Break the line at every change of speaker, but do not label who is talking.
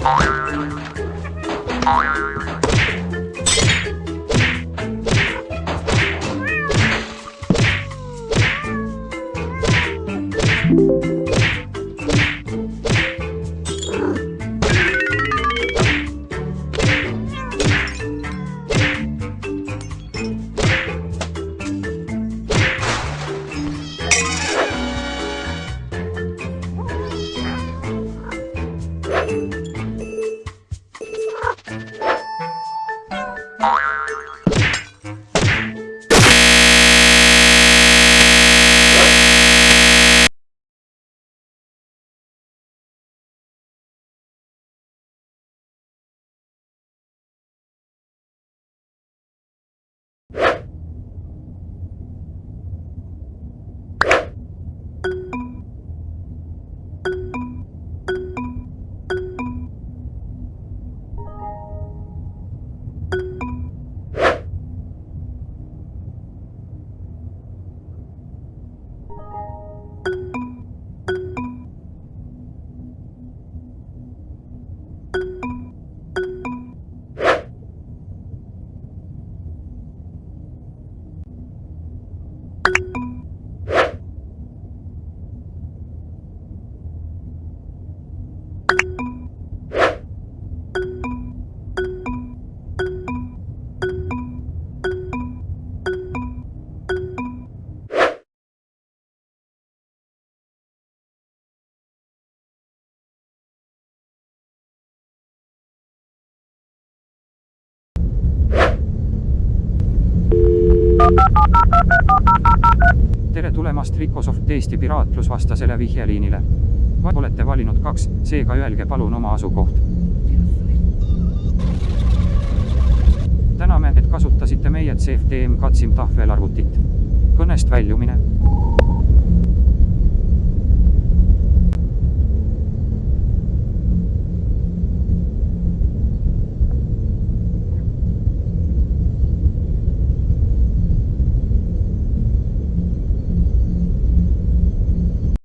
Oh, yeah. Tere tulemast Ricosoft Eesti piraatlusvastasele vihjeliinile. olete valinud kaks, seega öelge palun oma asukoht. täname, et kasutasite meie CFTM Katsim tahvelarvutit. kõnest väljumine